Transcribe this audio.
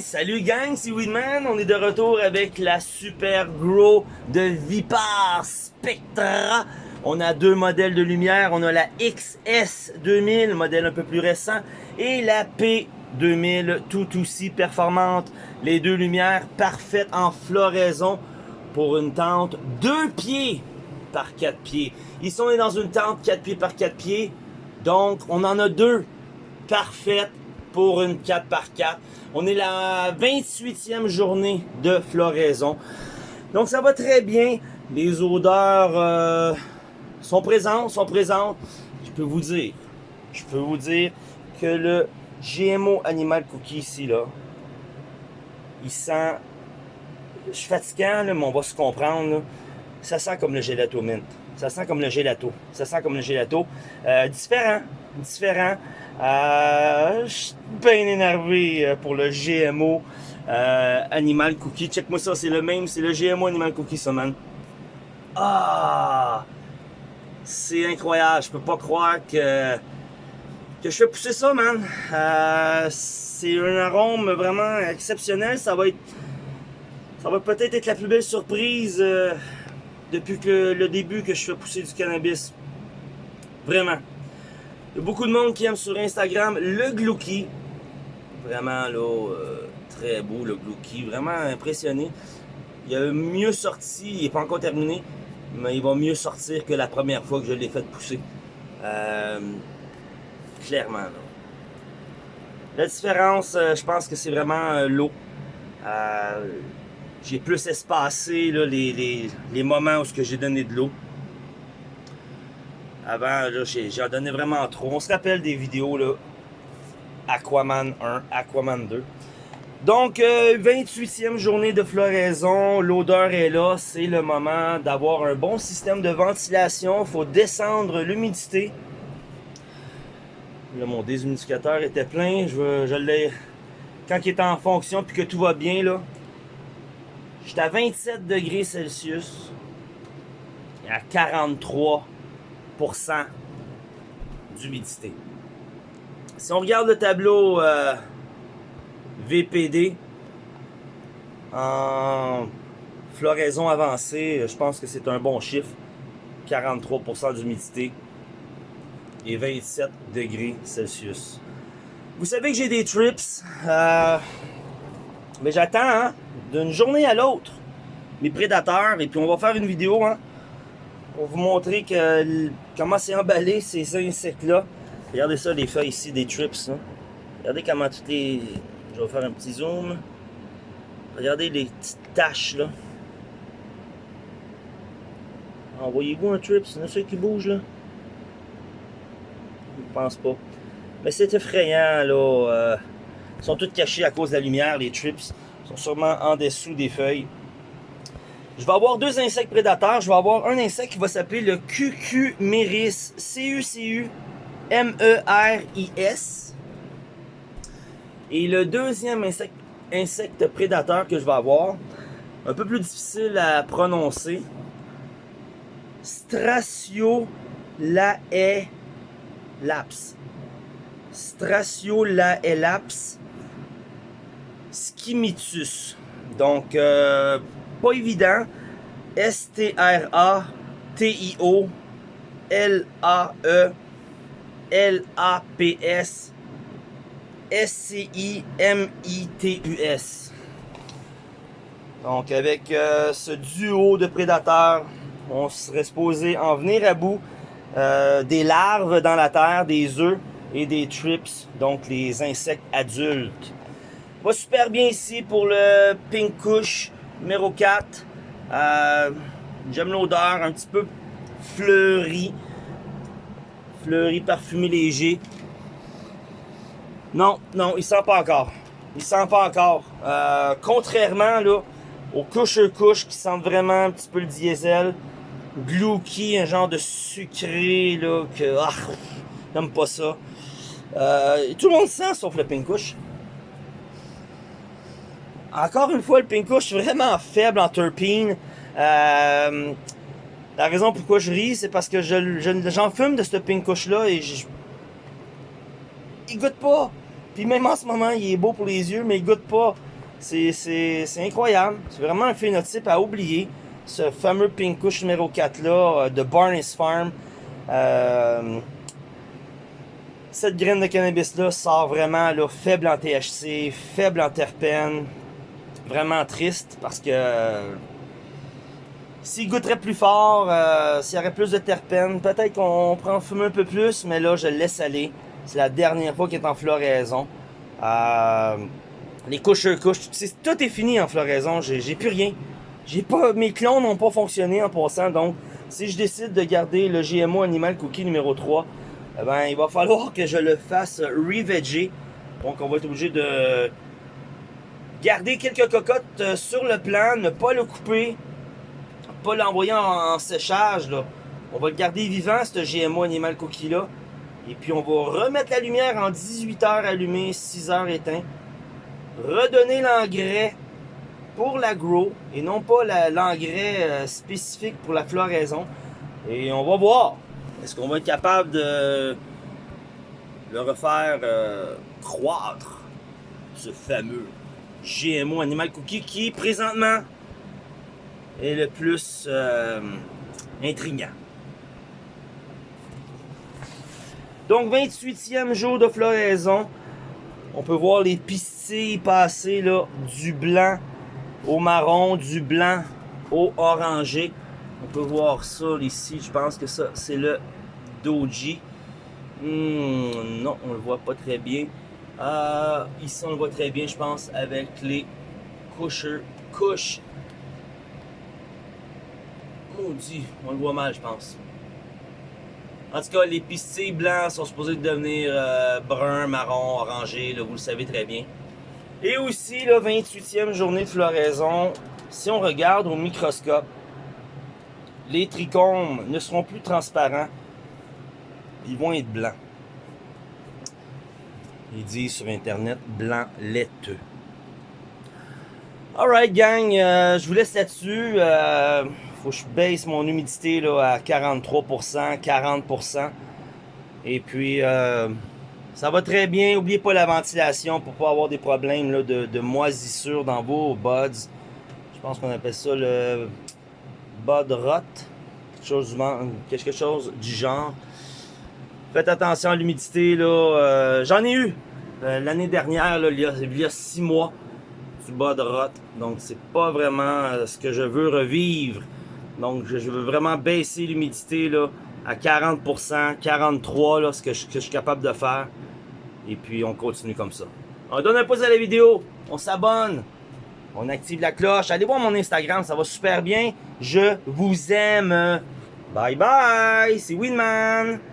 Salut gang, c'est Weedman. On est de retour avec la Super Grow de Vipar Spectra. On a deux modèles de lumière. On a la XS2000, modèle un peu plus récent, et la P2000, tout aussi performante. Les deux lumières parfaites en floraison pour une tente 2 pieds par 4 pieds. Ils sont dans une tente 4 pieds par 4 pieds. Donc, on en a deux parfaites pour une 4 par 4 On est la 28e journée de floraison. Donc ça va très bien. Les odeurs euh, sont présentes, sont présentes. Je peux vous dire, je peux vous dire que le GMO Animal Cookie ici, là, il sent... Je suis fatiguant, mais on va se comprendre. Ça sent comme le gelato mint. Ça sent comme le gelato. Ça sent comme le gelato. Euh, différent. Différent. Euh, je suis bien énervé euh, pour le GMO euh, Animal Cookie. Check-moi ça, c'est le même, c'est le GMO Animal Cookie, ça, man. Ah! C'est incroyable, je peux pas croire que, je fais pousser ça, man. C'est un arôme vraiment exceptionnel. Ça va être, ça va peut-être être la plus belle surprise depuis le début que je fais pousser du cannabis. Vraiment. Il y a beaucoup de monde qui aime sur Instagram le Glouki. Vraiment, là, euh, très beau le Glouki. Vraiment impressionné. Il a mieux sorti, il n'est pas encore terminé, mais il va mieux sortir que la première fois que je l'ai fait pousser. Euh, clairement, là. La différence, euh, je pense que c'est vraiment l'eau. J'ai plus espacé les, les, les moments où j'ai donné de l'eau. Avant, j'en donnais vraiment trop. On se rappelle des vidéos, là. Aquaman 1, Aquaman 2. Donc, euh, 28e journée de floraison. L'odeur est là. C'est le moment d'avoir un bon système de ventilation. Il faut descendre l'humidité. Là, mon déshumidificateur était plein. Je, je l'ai... Quand il est en fonction puis que tout va bien, là, j'étais à 27 degrés Celsius. Et à 43 d'humidité. Si on regarde le tableau euh, VPD en floraison avancée, je pense que c'est un bon chiffre. 43% d'humidité et 27 degrés Celsius. Vous savez que j'ai des trips, euh, mais j'attends hein, d'une journée à l'autre mes prédateurs et puis on va faire une vidéo hein, pour vous montrer comment c'est emballé ces insectes-là. Regardez ça, les feuilles ici, des trips. Hein. Regardez comment toutes les... Je vais faire un petit zoom. Regardez les petites taches, là. Envoyez-vous un trips, c'est ceux qui bougent, là? Je pense pas. Mais c'est effrayant, là. Euh, ils sont tous cachés à cause de la lumière, les trips. Ils sont sûrement en dessous des feuilles. Je vais avoir deux insectes prédateurs. Je vais avoir un insecte qui va s'appeler le Cucumeris. C-U-C-U-M-E-R-I-S. Et le deuxième insecte, insecte prédateur que je vais avoir, un peu plus difficile à prononcer, Straciolaelaps. Straciolaelaps schimitus. Donc, euh, pas évident. S-T-R-A-T-I-O L-A-E L-A-P-S S-C-I-M-I-T-U-S. Donc avec euh, ce duo de prédateurs, on serait supposé en venir à bout euh, des larves dans la terre, des œufs et des trips, donc les insectes adultes. Va super bien ici pour le pink numéro 4. Euh, J'aime l'odeur, un petit peu fleuri. Fleuri, parfumé léger. Non, non, il sent pas encore. Il sent pas encore. Euh, contrairement là, aux couches-couches qui sentent vraiment un petit peu le diesel. Glouki, un genre de sucré là, que ah, j'aime pas ça. Euh, tout le monde sent sauf le pink couche. Encore une fois, le est vraiment faible en terpene. Euh, la raison pourquoi je ris, c'est parce que j'en je, fume de ce pinkouche là et je, il goûte pas. Puis même en ce moment, il est beau pour les yeux, mais il goûte pas. C'est incroyable. C'est vraiment un phénotype à oublier. Ce fameux Pink Kush numéro 4 là euh, de Barnes Farm. Euh, cette graine de cannabis là sort vraiment là, faible en THC, faible en terpènes. Vraiment triste parce que euh, s'il goûterait plus fort, s'il y aurait plus de terpènes, peut-être qu'on prend fumer un peu plus, mais là je le laisse aller. C'est la dernière fois qu'il est en floraison. Euh, les couches couches, tout est fini en floraison. J'ai plus rien. J'ai pas, mes clones n'ont pas fonctionné en passant. Donc, si je décide de garder le GMO Animal Cookie numéro 3, eh ben, il va falloir que je le fasse reveger. Donc, on va être obligé de garder quelques cocottes euh, sur le plan, ne pas le couper, pas l'envoyer en, séchage. On va le garder vivant, ce GMO Animal Cookie. Et puis on va remettre la lumière en 18 heures allumée, 6 heures éteint. Redonner l'engrais pour la grow et non pas l'engrais euh, spécifique pour la floraison. Et on va voir. Est-ce qu'on va être capable de le refaire euh, croître, ce fameux GMO Animal Cookie qui présentement est le plus euh, intriguant. Donc, 28e jour de floraison. On peut voir les pistilles passer là, du blanc au marron, du blanc au orangé. On peut voir ça ici. Je pense que ça, c'est le doji. Hmm, non, on le voit pas très bien. Euh, ici, on le voit très bien, je pense, avec les couches. couches. Maudit, on le voit mal, je pense. En tout cas, les pistilles blancs sont supposés devenir euh, brun, marron, orangé, vous le savez très bien. Et aussi, la 28e journée de floraison, si on regarde au microscope, les trichomes ne seront plus transparents, ils vont être blancs. Ils disent sur internet blanc laiteux. Alright gang, euh, je vous laisse là-dessus. Euh, faut que je baisse mon humidité là, à 43%, 40%. Et puis, euh, ça va très bien. N'oubliez pas la ventilation pour pas avoir des problèmes de, moisissure dans vos buds. Je pense qu'on appelle ça le bud rot. Quelque chose, quelque chose du genre. Faites attention à l'humidité. là. Euh, j'en ai eu euh, l'année dernière, il, y a, six mois, du bud rot. Donc, c'est pas vraiment ce que je veux revivre. Donc, je veux vraiment baisser l'humidité à 40%, 43%, là, ce que je, suis capable de faire. Et puis, on continue comme ça. On donne un pouce à la vidéo, on s'abonne, on active la cloche. Allez voir mon Instagram, ça va super bien. Je vous aime. Bye bye, c'est Winman.